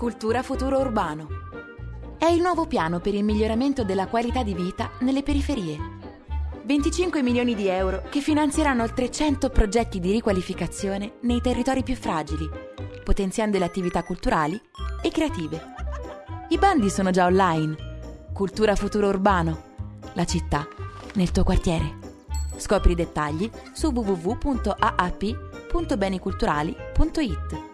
Cultura Futuro Urbano. È il nuovo piano per il miglioramento della qualità di vita nelle periferie. 25 milioni di euro che finanzieranno oltre 100 progetti di riqualificazione nei territori più fragili, potenziando le attività culturali e creative. I bandi sono già online. Cultura Futuro Urbano. La città nel tuo quartiere. Scopri i dettagli su www.aap.beniculturali.it.